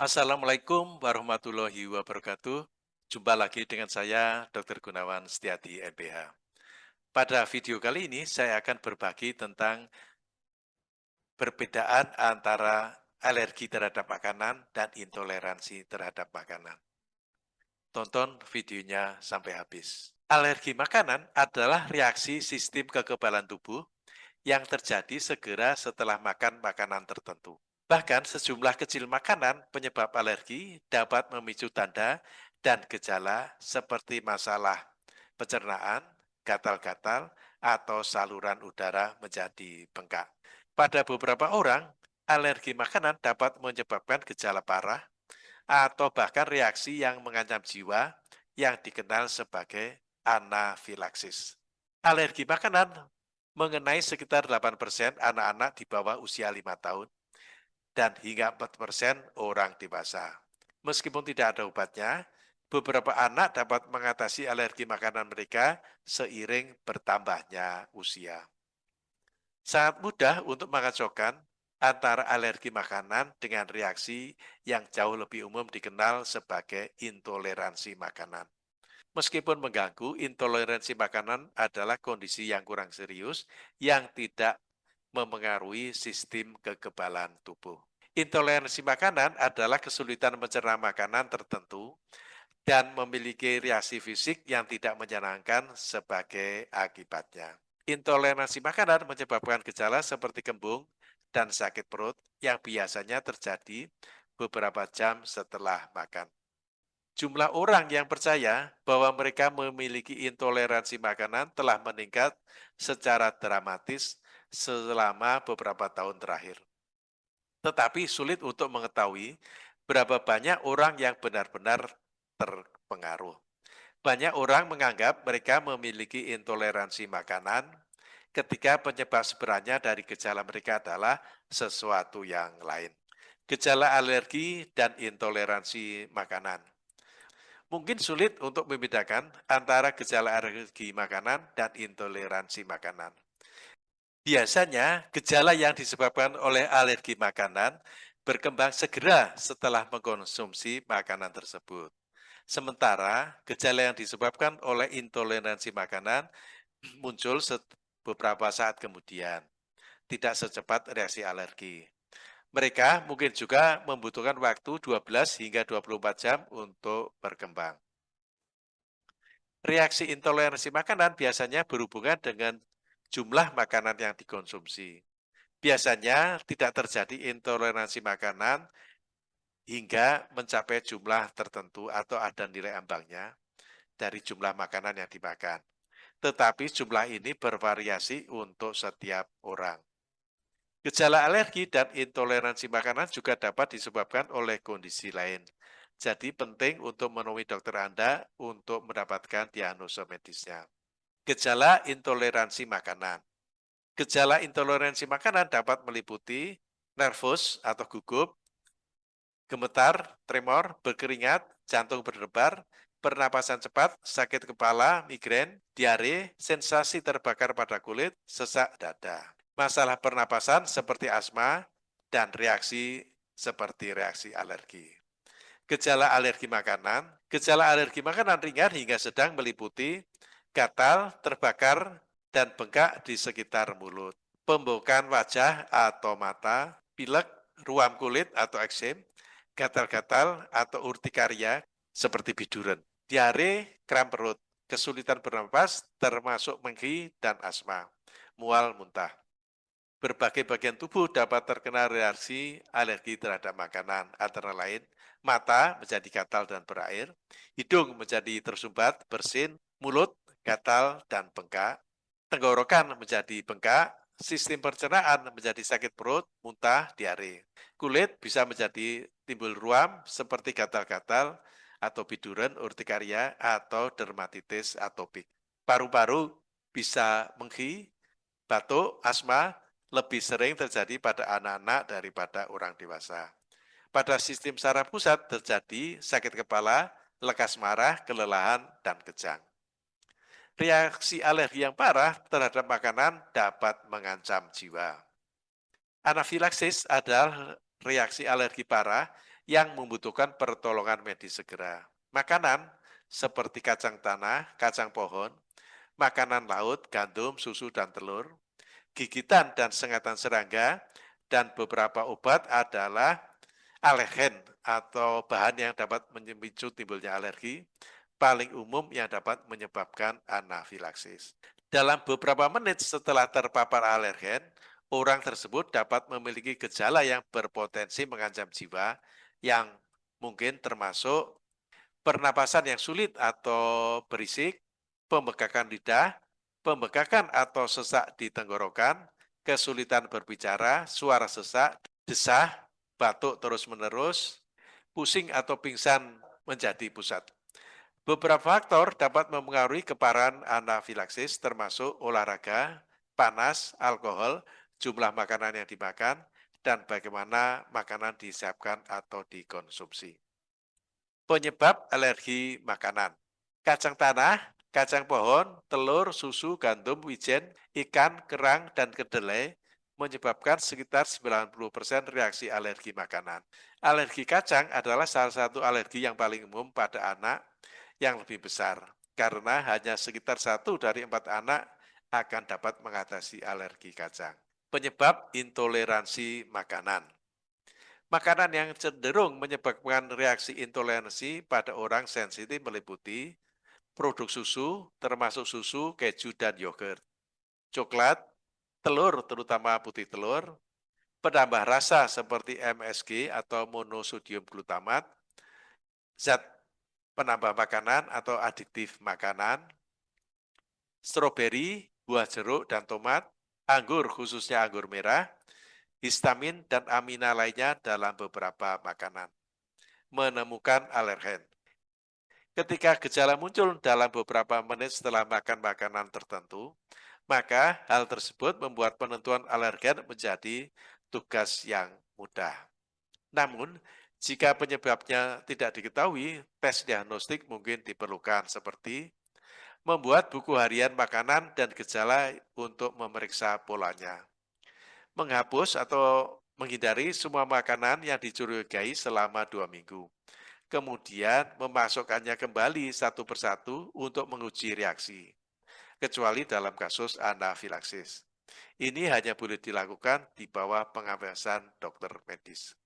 Assalamualaikum warahmatullahi wabarakatuh. Jumpa lagi dengan saya, Dr. Gunawan Setiadi, MPH. Pada video kali ini, saya akan berbagi tentang perbedaan antara alergi terhadap makanan dan intoleransi terhadap makanan. Tonton videonya sampai habis. Alergi makanan adalah reaksi sistem kekebalan tubuh yang terjadi segera setelah makan makanan tertentu. Bahkan sejumlah kecil makanan penyebab alergi dapat memicu tanda dan gejala seperti masalah pencernaan, gatal-gatal, atau saluran udara menjadi bengkak. Pada beberapa orang, alergi makanan dapat menyebabkan gejala parah atau bahkan reaksi yang mengancam jiwa yang dikenal sebagai anafilaksis. Alergi makanan mengenai sekitar 8% anak-anak di bawah usia 5 tahun dan hingga 4% orang dewasa. Meskipun tidak ada obatnya, beberapa anak dapat mengatasi alergi makanan mereka seiring bertambahnya usia. Sangat mudah untuk mengacaukan antara alergi makanan dengan reaksi yang jauh lebih umum dikenal sebagai intoleransi makanan. Meskipun mengganggu, intoleransi makanan adalah kondisi yang kurang serius yang tidak memengaruhi sistem kekebalan tubuh. Intoleransi makanan adalah kesulitan mencerna makanan tertentu dan memiliki reaksi fisik yang tidak menyenangkan sebagai akibatnya. Intoleransi makanan menyebabkan gejala seperti kembung dan sakit perut yang biasanya terjadi beberapa jam setelah makan. Jumlah orang yang percaya bahwa mereka memiliki intoleransi makanan telah meningkat secara dramatis selama beberapa tahun terakhir. Tetapi sulit untuk mengetahui berapa banyak orang yang benar-benar terpengaruh. Banyak orang menganggap mereka memiliki intoleransi makanan ketika penyebab sebenarnya dari gejala mereka adalah sesuatu yang lain. Gejala alergi dan intoleransi makanan. Mungkin sulit untuk membedakan antara gejala alergi makanan dan intoleransi makanan. Biasanya, gejala yang disebabkan oleh alergi makanan berkembang segera setelah mengkonsumsi makanan tersebut. Sementara, gejala yang disebabkan oleh intoleransi makanan muncul beberapa saat kemudian, tidak secepat reaksi alergi. Mereka mungkin juga membutuhkan waktu 12 hingga 24 jam untuk berkembang. Reaksi intoleransi makanan biasanya berhubungan dengan jumlah makanan yang dikonsumsi. Biasanya tidak terjadi intoleransi makanan hingga mencapai jumlah tertentu atau ada nilai ambangnya dari jumlah makanan yang dimakan. Tetapi jumlah ini bervariasi untuk setiap orang. Gejala alergi dan intoleransi makanan juga dapat disebabkan oleh kondisi lain. Jadi penting untuk menemui dokter Anda untuk mendapatkan diagnosa medisnya. Gejala intoleransi makanan. Gejala intoleransi makanan dapat meliputi nervus atau gugup, gemetar, tremor, berkeringat, jantung berdebar, pernapasan cepat, sakit kepala, migrain, diare, sensasi terbakar pada kulit, sesak dada. Masalah pernapasan seperti asma dan reaksi seperti reaksi alergi. Gejala alergi makanan, gejala alergi makanan ringan hingga sedang meliputi gatal, terbakar, dan bengkak di sekitar mulut. Pembukaan wajah atau mata, pilek, ruam kulit atau eksem, gatal-gatal atau urtikaria seperti biduran, diare, kram perut, kesulitan bernapas termasuk menghi dan asma, mual muntah. Berbagai bagian tubuh dapat terkena reaksi alergi terhadap makanan, antara lain mata menjadi gatal dan berair, hidung menjadi tersumbat, bersin, mulut gatal, dan bengkak. Tenggorokan menjadi bengkak, sistem pencernaan menjadi sakit perut, muntah, diare. Kulit bisa menjadi timbul ruam seperti gatal-gatal atau biduran, urtikaria, atau dermatitis atopik. Paru-paru bisa menghi, batuk, asma, lebih sering terjadi pada anak-anak daripada orang dewasa. Pada sistem saraf pusat terjadi sakit kepala, lekas marah, kelelahan, dan kejang reaksi alergi yang parah terhadap makanan dapat mengancam jiwa. Anafilaksis adalah reaksi alergi parah yang membutuhkan pertolongan medis segera. Makanan seperti kacang tanah, kacang pohon, makanan laut, gandum, susu, dan telur, gigitan dan sengatan serangga, dan beberapa obat adalah alergen atau bahan yang dapat memicu timbulnya alergi, paling umum yang dapat menyebabkan anafilaksis. Dalam beberapa menit setelah terpapar alergen, orang tersebut dapat memiliki gejala yang berpotensi mengancam jiwa yang mungkin termasuk pernapasan yang sulit atau berisik, pembekakan lidah, pembekakan atau sesak di tenggorokan, kesulitan berbicara, suara sesak, desah, batuk terus-menerus, pusing atau pingsan menjadi pusat. Beberapa faktor dapat mempengaruhi keparahan anafilaksis termasuk olahraga, panas, alkohol, jumlah makanan yang dimakan, dan bagaimana makanan disiapkan atau dikonsumsi. Penyebab alergi makanan. Kacang tanah, kacang pohon, telur, susu, gandum, wijen, ikan, kerang, dan kedelai menyebabkan sekitar 90% reaksi alergi makanan. Alergi kacang adalah salah satu alergi yang paling umum pada anak yang lebih besar, karena hanya sekitar satu dari empat anak akan dapat mengatasi alergi kacang. Penyebab intoleransi makanan. Makanan yang cenderung menyebabkan reaksi intoleransi pada orang sensitif meliputi produk susu, termasuk susu, keju, dan yogurt, coklat, telur, terutama putih telur, penambah rasa seperti MSG atau monosodium glutamat, zat penambah makanan atau adiktif makanan, stroberi, buah jeruk, dan tomat, anggur khususnya anggur merah, histamin, dan amina lainnya dalam beberapa makanan. Menemukan alergen. Ketika gejala muncul dalam beberapa menit setelah makan makanan tertentu, maka hal tersebut membuat penentuan alergen menjadi tugas yang mudah. Namun, jika penyebabnya tidak diketahui, tes diagnostik mungkin diperlukan seperti membuat buku harian makanan dan gejala untuk memeriksa polanya menghapus atau menghindari semua makanan yang dicurigai selama dua minggu. Kemudian memasukkannya kembali satu persatu untuk menguji reaksi, kecuali dalam kasus anafilaksis. Ini hanya boleh dilakukan di bawah pengawasan dokter medis.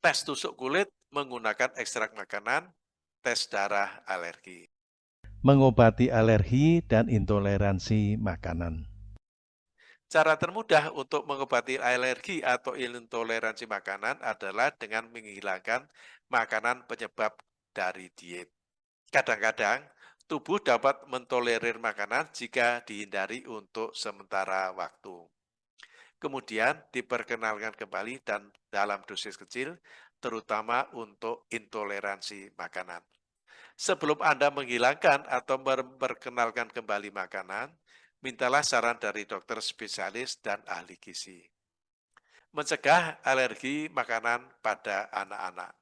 Tes tusuk kulit menggunakan ekstrak makanan, tes darah alergi. Mengobati alergi dan intoleransi makanan. Cara termudah untuk mengobati alergi atau intoleransi makanan adalah dengan menghilangkan makanan penyebab dari diet. Kadang-kadang, tubuh dapat mentolerir makanan jika dihindari untuk sementara waktu. Kemudian diperkenalkan kembali dan dalam dosis kecil, terutama untuk intoleransi makanan. Sebelum Anda menghilangkan atau memperkenalkan kembali makanan, mintalah saran dari dokter spesialis dan ahli gizi. Mencegah alergi makanan pada anak-anak.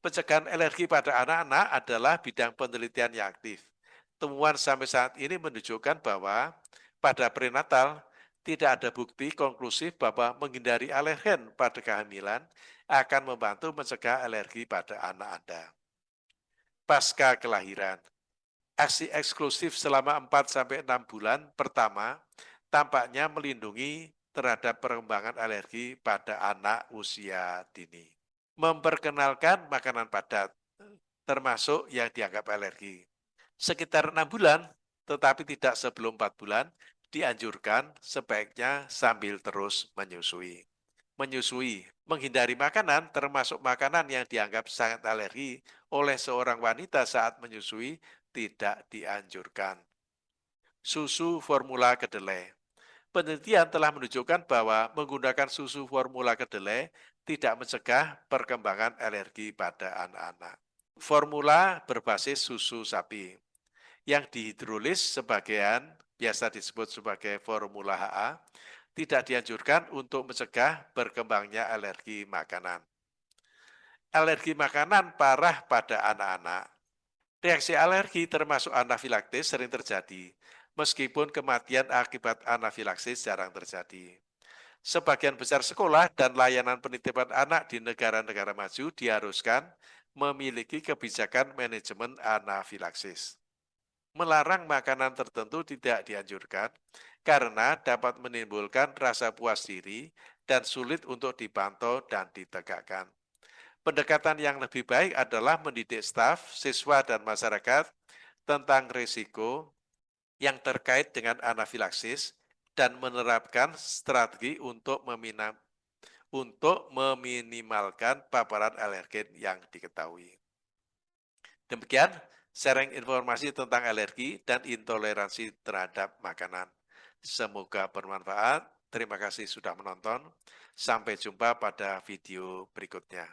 Pencegahan alergi pada anak-anak adalah bidang penelitian yang aktif. Temuan sampai saat ini menunjukkan bahwa pada prenatal tidak ada bukti konklusif bahwa menghindari alergen pada kehamilan akan membantu mencegah alergi pada anak Anda. Pasca kelahiran, aksi eksklusif selama 4-6 bulan pertama tampaknya melindungi terhadap perkembangan alergi pada anak usia dini. Memperkenalkan makanan padat, termasuk yang dianggap alergi. Sekitar 6 bulan, tetapi tidak sebelum 4 bulan, dianjurkan sebaiknya sambil terus menyusui. Menyusui, menghindari makanan termasuk makanan yang dianggap sangat alergi oleh seorang wanita saat menyusui tidak dianjurkan. Susu formula kedelai. Penelitian telah menunjukkan bahwa menggunakan susu formula kedelai tidak mencegah perkembangan alergi pada anak-anak. Formula berbasis susu sapi yang dihidrolis sebagian biasa disebut sebagai formula HA tidak dianjurkan untuk mencegah berkembangnya alergi makanan. Alergi makanan parah pada anak-anak Reaksi alergi termasuk anafilaksis sering terjadi, meskipun kematian akibat anafilaksis jarang terjadi. sebagian besar sekolah dan layanan penitipan anak di negara-negara maju diharuskan memiliki kebijakan manajemen anafilaksis. Melarang makanan tertentu tidak dianjurkan karena dapat menimbulkan rasa puas diri dan sulit untuk dipantau dan ditegakkan. Pendekatan yang lebih baik adalah mendidik staf, siswa, dan masyarakat tentang risiko yang terkait dengan anafilaksis dan menerapkan strategi untuk meminam, untuk meminimalkan paparan alergen yang diketahui. Demikian sharing informasi tentang alergi dan intoleransi terhadap makanan. Semoga bermanfaat. Terima kasih sudah menonton. Sampai jumpa pada video berikutnya.